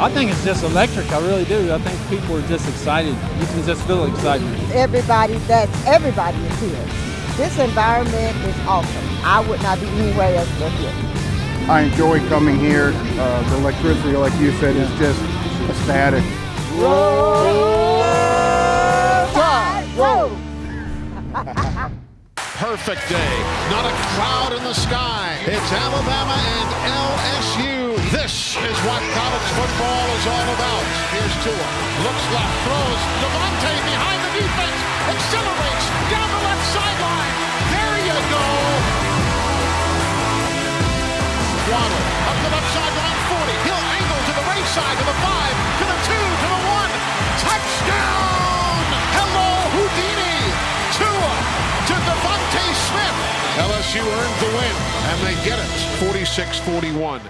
I think it's just electric. I really do. I think people are just excited. You can just feel excitement. Everybody, that's everybody is here. This environment is awesome. I would not be anywhere else but here. I enjoy coming here. Uh, the electricity, like you said, is just ecstatic. Roll Tide, roll. Perfect day. Not a cloud in the sky. It's Alabama and LSU. This is what college football is all about. Here's Tua. Looks left, throws. DeVonta behind the defense. Accelerates down the left sideline. There you go. Waddle up the left sideline, 40. He'll angle to the right side, to the 5, to the 2, to the 1. Touchdown! Hello, Houdini! Tua to DeVonta Smith. LSU earned the win, and they get it 46 41.